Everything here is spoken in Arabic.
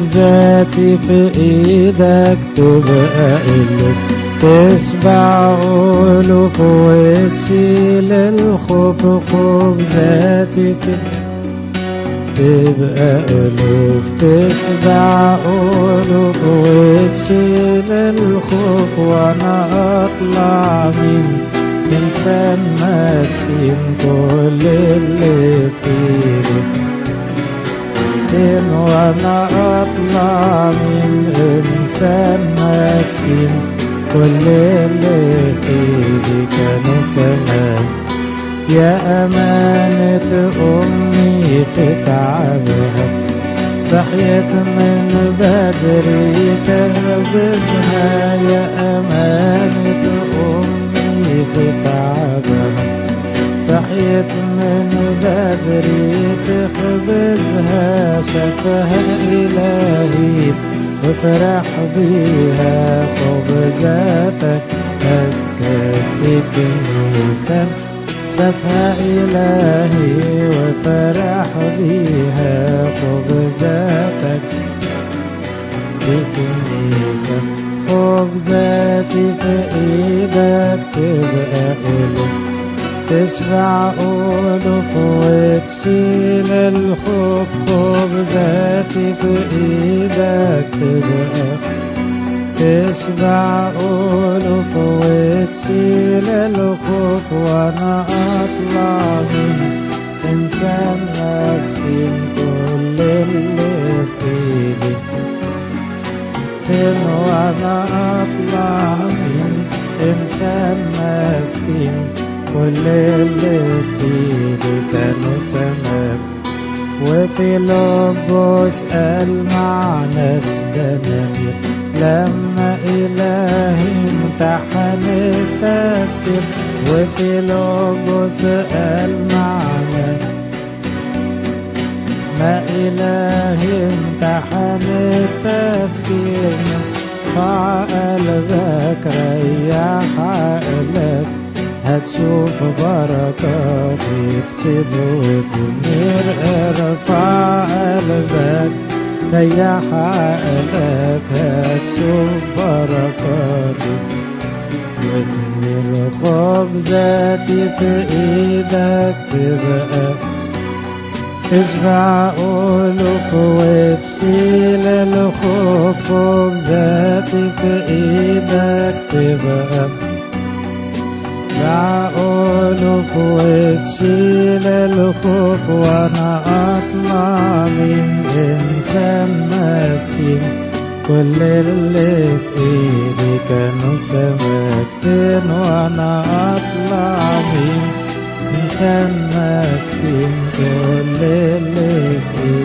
خبزاتي في إيدك تبقى قلب تشبع ألوف وتشيل الخوف خبزاتي في تبقى ألوف تشبع ألوف وتشيل الخوف. وأنا أطلع من إنسان مسكين كل اللي فيه. فين وأنا أطلع من إنسان مسكين. كل اللي فيه كانوا سماء يا أمانة أمي في تعبها صحيت من بدري تهبزها يا أمانة بدري تخبزها شفها إلهي وفرح بيها خبزاتك هتكفي كنيسة. شفها إلهي وفرح بيها خبزاتك في كنيسة. خبزاتي في إيدك تبقى تشبع ألوف وتشيل الخوف خبزاتي في إيدك تبقى. تشبع ألوف وتشيل الخوف وأنا أطلع من إنسان مسكين كل اللي في إيدي. وأنا أطلع من إنسان مسكين كل اللي في كانوا سماء وفي لبس معناش دنانير لما إلهي امتحن التفكير وفي لبس قال معنى ما إلهي امتحن التفكير فع قلبك ريح عقلك هتشوف بركات يتفيد وتنير ارفع قلبك ريح عقلك هتشوف بركاتي وتنير خبزاتي في إيدك تبقى تشبع ألوف وتشيل الخوف خبزاتي في إيدك تبقى ألوف وتشيل الخوف وأنا اطلع من انسان مسكين كل اللي في ايدي كانوا سمكتين وأنا اطلع من انسان مسكين كل اللي في